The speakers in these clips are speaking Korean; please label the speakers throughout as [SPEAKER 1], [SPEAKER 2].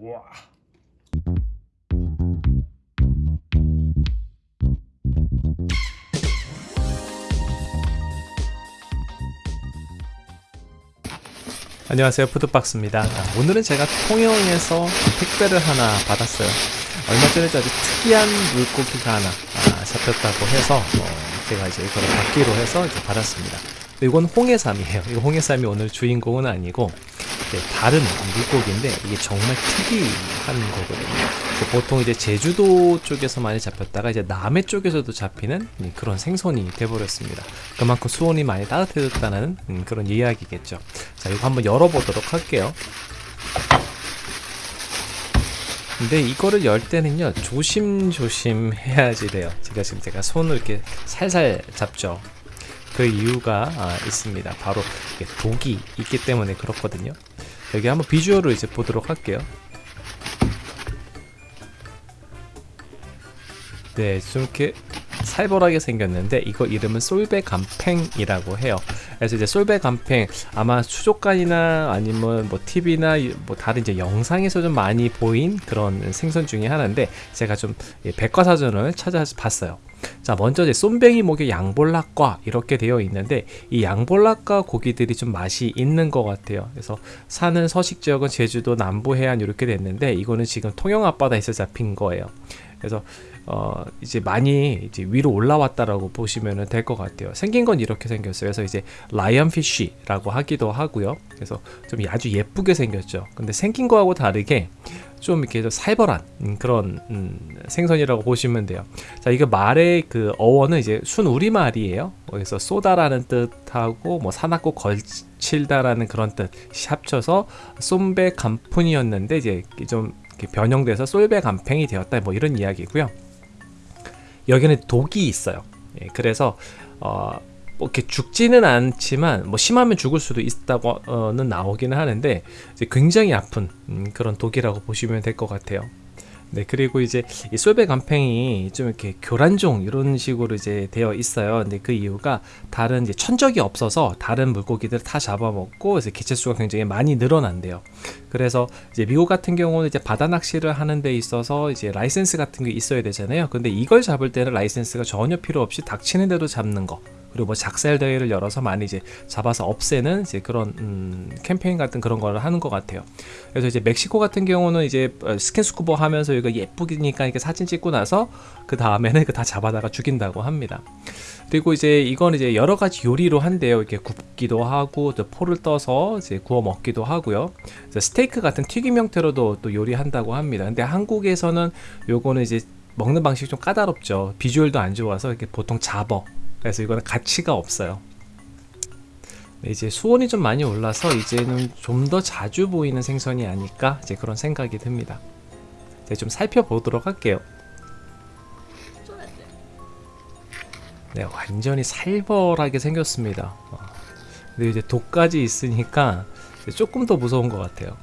[SPEAKER 1] 우와. 안녕하세요. 푸드박스입니다. 아, 오늘은 제가 통영에서 택배를 하나 받았어요. 얼마 전에 아주 특이한 물고기가 하나 아, 잡혔다고 해서 어, 제가 이제 이거를 받기로 해서 이제 받았습니다. 이건 홍해삼이에요. 이 홍해삼이 오늘 주인공은 아니고 네, 다른 물고기인데 이게 정말 특이한 거거든요. 보통 이제 제주도 쪽에서 많이 잡혔다가 이제 남해 쪽에서도 잡히는 그런 생선이 돼버렸습니다. 그만큼 수온이 많이 따뜻해졌다는 음, 그런 이야기겠죠. 자, 이거 한번 열어보도록 할게요. 근데 이거를 열 때는요 조심조심 해야지 돼요 제가 지금 제가 손을 이렇게 살살 잡죠 그 이유가 아, 있습니다 바로 독이 있기 때문에 그렇거든요 여기 한번 비주얼을 이제 보도록 할게요. 네, 좀 이렇게 살벌하게 생겼는데 이거 이름은 솔베 감팽이라고 해요. 그래서 이제 솔베 감팽 아마 수족관이나 아니면 뭐 TV나 뭐 다른 이제 영상에서 좀 많이 보인 그런 생선 중에 하나인데 제가 좀 백과사전을 찾아봤어요. 자 먼저 이제 쏨뱅이 목에 양볼락과 이렇게 되어 있는데 이 양볼락과 고기들이 좀 맛이 있는 것 같아요 그래서 사는 서식 지역은 제주도 남부 해안 이렇게 됐는데 이거는 지금 통영 앞바다에서 잡힌 거예요 그래서 어 이제 많이 이제 위로 올라왔다라고 보시면 될 것 같아요 생긴 건 이렇게 생겼어요 그래서 이제 라이언 피쉬라고 하기도 하고요 그래서 좀 아주 예쁘게 생겼죠 근데 생긴 거하고 다르게 좀 이렇게 살벌한 음, 그런 음, 생선이라고 보시면 돼요. 자, 이거 말의 그 어원은 이제 순 우리말이에요. 그래서 쏘다라는 뜻하고 뭐 사납고 걸칠다라는 그런 뜻 합쳐서 쏨배 간푼이었는데 이제 좀 변형돼서 쏠배 간팽이 되었다 뭐 이런 이야기고요. 여기는 독이 있어요. 예, 그래서 어, 뭐 이렇게 죽지는 않지만 뭐 심하면 죽을 수도 있다고는 나오기는 하는데 굉장히 아픈 음, 그런 독이라고 보시면 될 것 같아요. 네 그리고 이제 이 쏠배감펭이 좀 이렇게 교란종 이런 식으로 이제 되어 있어요. 근데 그 이유가 다른 이제 천적이 없어서 다른 물고기들 다 잡아먹고 이제 개체수가 굉장히 많이 늘어난대요. 그래서 이제 미국 같은 경우는 이제 바다 낚시를 하는 데 있어서 이제 라이센스 같은 게 있어야 되잖아요. 근데 이걸 잡을 때는 라이센스가 전혀 필요 없이 닥치는 대로 잡는 거 그리고 뭐 작살 대회를 열어서 많이 이제 잡아서 없애는 이제 그런 음, 캠페인 같은 그런 걸 하는 것 같아요. 그래서 이제 멕시코 같은 경우는 이제 어, 스킨스쿠버 하면서 이거 예쁘니까 이렇게 사진 찍고 나서 그 다음에는 그 다 잡아다가 죽인다고 합니다. 그리고 이제 이건 이제 여러 가지 요리로 한대요. 이렇게 굽기도 하고 또 포를 떠서 이제 구워 먹기도 하고요. 스테이크 같은 튀김 형태로도 또 요리한다고 합니다. 근데 한국에서는 요거는 이제 먹는 방식이 좀 까다롭죠. 비주얼도 안 좋아서 이렇게 보통 잡어 그래서 이거는 가치가 없어요. 네, 이제 수온이 좀 많이 올라서 이제는 좀 더 자주 보이는 생선이 아닐까 이제 그런 생각이 듭니다. 이제 좀 살펴보도록 할게요. 네 완전히 살벌하게 생겼습니다. 어. 근데 이제 독까지 있으니까 조금 더 무서운 것 같아요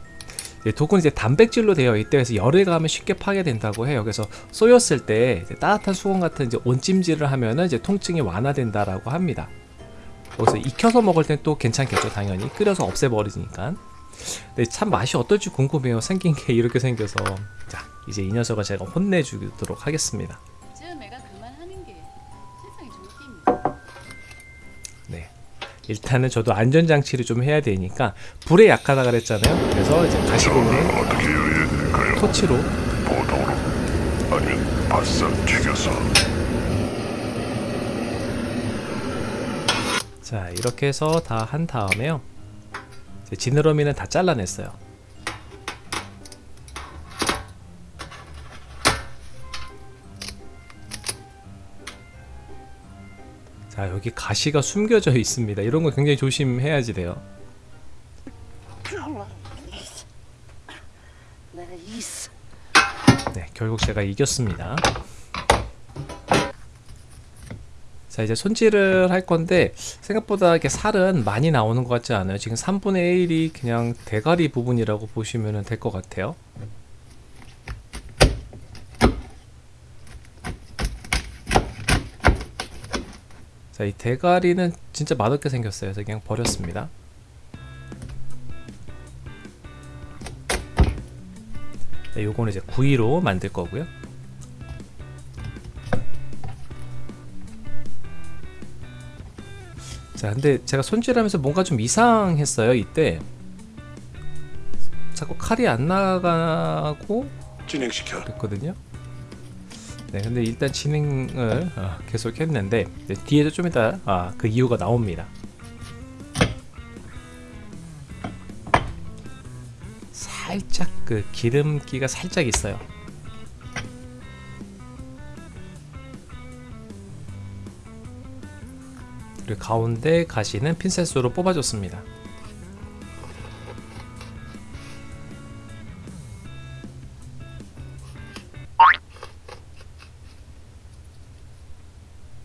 [SPEAKER 1] 독은 이제 단백질로 되어 있대 그래서 열에 가면 쉽게 파괴된다고 해요. 그래서 쏘였을 때 따뜻한 수건 같은 이제 온찜질을 하면은 이제 통증이 완화된다라고 합니다. 거기서 익혀서 먹을 땐 또 괜찮겠죠 당연히. 끓여서 없애버리니까. 근데 참 맛이 어떨지 궁금해요. 생긴 게 이렇게 생겨서. 자 이제 이 녀석을 제가 혼내주도록 하겠습니다 일단은 저도 안전장치를 좀 해야 되니까 불에 약하다 그랬잖아요. 그래서 이제 가시공을 토치로. 보도로 아니면 바싹 튀겨서. 자 이렇게 해서 다 한 다음에요. 지느러미는 다 잘라냈어요 자 여기 가시가 숨겨져 있습니다. 이런 거 굉장히 조심해야지 돼요. 네 결국 제가 이겼습니다. 자 이제 손질을 할 건데 생각보다 이렇게 살은 많이 나오는 것 같지 않아요. 지금 3분의 1이 그냥 대가리 부분이라고 보시면 될 것 같아요 자, 이 대가리는 진짜 맛없게 생겼어요. 그래서 그냥 버렸습니다. 네, 요거는 이제 구이로 만들 거고요. 자, 근데 제가 손질하면서 뭔가 좀 이상했어요. 이때 자꾸 칼이 안 나가고
[SPEAKER 2] 진행시켜.
[SPEAKER 1] 그랬거든요. 네, 근데 일단 진행을 어, 계속 했는데 네, 뒤에도 좀 이따 아, 그 이유가 나옵니다. 살짝 그 기름기가 살짝 있어요. 그리고 가운데 가시는 핀셋으로 뽑아줬습니다.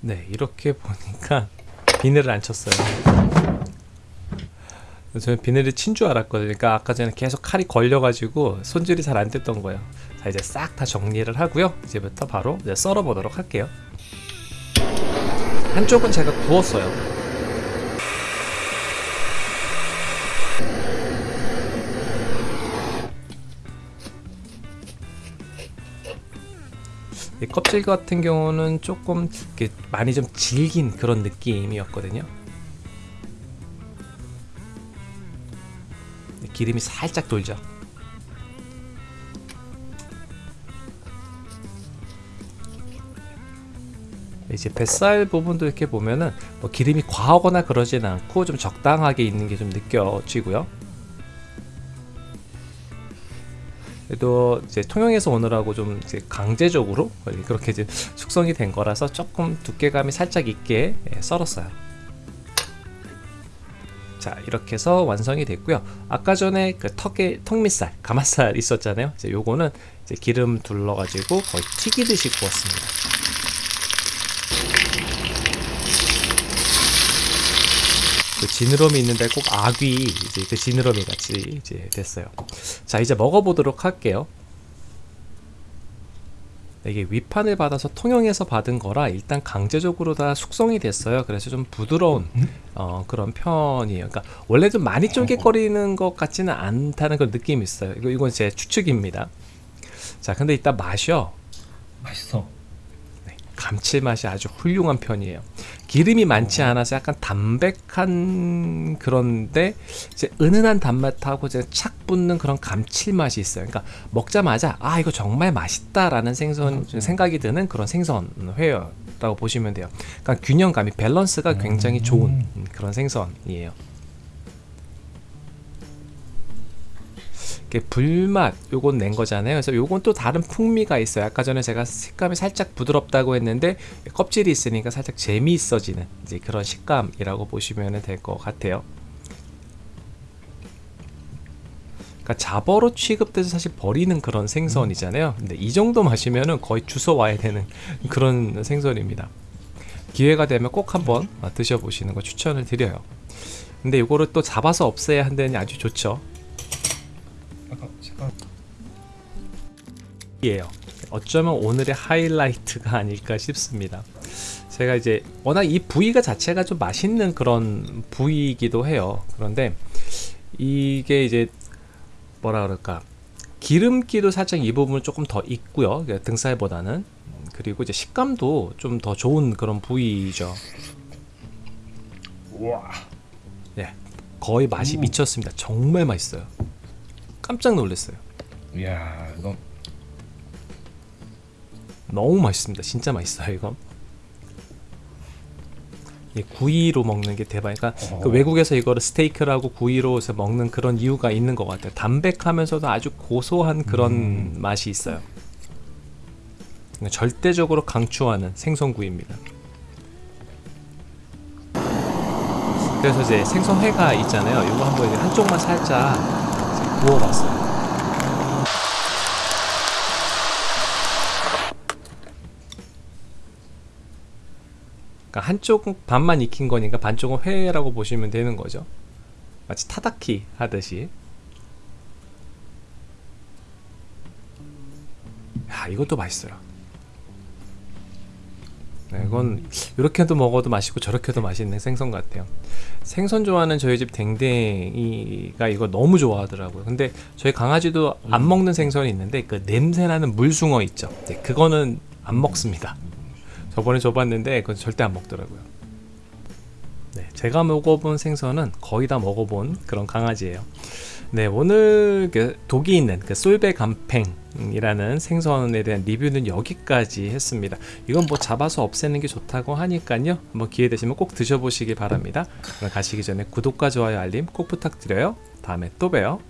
[SPEAKER 1] 네, 이렇게 보니까 비늘을 안 쳤어요. 저는 비늘을 친줄 알았거든요. 그러니까 아까 전에 계속 칼이 걸려가지고 손질이 잘 안 됐던 거예요. 자, 이제 싹 다 정리를 하고요. 이제부터 바로 이제 썰어 보도록 할게요. 한쪽은 제가 구웠어요. 껍질 같은 경우는 조금 많이 좀 질긴 그런 느낌이었거든요. 기름이 살짝 돌죠. 이제 뱃살 부분도 이렇게 보면은 뭐 기름이 과하거나 그러진 않고 좀 적당하게 있는 게 좀 느껴지고요. 그래도 이제 통영에서 오느라고 좀 이제 강제적으로 그렇게 이제 숙성이 된 거라서 조금 두께감이 살짝 있게 예, 썰었어요. 자 이렇게 해서 완성이 됐고요. 아까 전에 그 턱에 턱밑살, 가마살 있었잖아요. 이제 요거는 이제 기름 둘러 가지고 거의 튀기듯이 구웠습니다. 그 지느러미 있는데 꼭 아귀 이제 그 지느러미 같이 이제 됐어요. 자 이제 먹어보도록 할게요. 이게 위판을 받아서 통영에서 받은 거라 일단 강제적으로 다 숙성이 됐어요. 그래서 좀 부드러운 어, 그런 편이에요. 그러니까 원래 좀 많이 쫄깃거리는 것 같지는 않다는 그런 느낌이 있어요. 이거 이건 제 추측입니다. 자 근데 이따 마셔.
[SPEAKER 3] 맛있어.
[SPEAKER 1] 네, 감칠맛이 아주 훌륭한 편이에요. 기름이 많지 않아서 약간 담백한 그런데 이제 은은한 단맛하고 이제 착 붙는 그런 감칠맛이 있어요. 그러니까 먹자마자 아 이거 정말 맛있다라는 생선 생각이 드는 그런 생선 회라고 보시면 돼요. 그러니까 균형감이 밸런스가 굉장히 좋은 그런 생선이에요. 불맛 요건 낸 거잖아요. 그래서 요건 또 다른 풍미가 있어요. 아까 전에 제가 식감이 살짝 부드럽다고 했는데 껍질이 있으니까 살짝 재미있어지는 이제 그런 식감이라고 보시면 될 것 같아요. 그러니까 잡어로 취급돼서 사실 버리는 그런 생선이잖아요. 근데 이 정도 마시면은 거의 주워 와야 되는 그런 생선입니다. 기회가 되면 꼭 한번 드셔보시는 거 추천을 드려요. 근데 이거를 또 잡아서 없애야 한다니 아주 좋죠. 이에요. 어쩌면 오늘의 하이라이트가 아닐까 싶습니다. 제가 이제 워낙 이 부위가 자체가 좀 맛있는 그런 부위이기도 해요. 그런데 이게 이제 뭐라 그럴까 기름기도 살짝 이 부분은 조금 더 있고요. 등살보다는 그리고 이제 식감도 좀 더 좋은 그런 부위죠.
[SPEAKER 3] 우와.
[SPEAKER 1] 예, 거의 맛이
[SPEAKER 3] 음.
[SPEAKER 1] 미쳤습니다. 정말 맛있어요. 깜짝 놀랐어요.
[SPEAKER 3] 이야, 이거
[SPEAKER 1] 너무 맛있습니다. 진짜 맛있어요 이거. 이 구이로 먹는 게 대박. 그러니까 그
[SPEAKER 3] 어.
[SPEAKER 1] 외국에서 이거를 스테이크라고 구이로 해서 먹는 그런 이유가 있는 것 같아요. 담백하면서도 아주 고소한 그런
[SPEAKER 3] 음.
[SPEAKER 1] 맛이 있어요. 절대적으로 강추하는 생선구이입니다. 그래서 이제 생선회가 있잖아요. 이거 한번 이제 한쪽만 살짝 구워봤어요. 그러니까 한쪽 반만 익힌 거니까 반쪽은 회라고 보시면 되는 거죠. 마치 타다키 하듯이. 야, 이것도 맛있어요. 네, 이건 이렇게도 먹어도 맛있고 저렇게도 맛있는 생선 같아요. 생선 좋아하는 저희 집 댕댕이가 이거 너무 좋아하더라고요. 근데 저희 강아지도 안 먹는 생선이 있는데 그 냄새나는 물숭어 있죠. 네, 그거는 안 먹습니다. 저번에 줘봤는데 그건 절대 안 먹더라고요. 네, 제가 먹어본 생선은 거의 다 먹어본 그런 강아지예요. 네, 오늘 그 독이 있는 그 솔베 감팽이라는 생선에 대한 리뷰는 여기까지 했습니다. 이건 뭐 잡아서 없애는 게 좋다고 하니까요. 한번 기회 되시면 꼭 드셔보시기 바랍니다. 그럼 가시기 전에 구독과 좋아요 알림 꼭 부탁드려요. 다음에 또 봬요.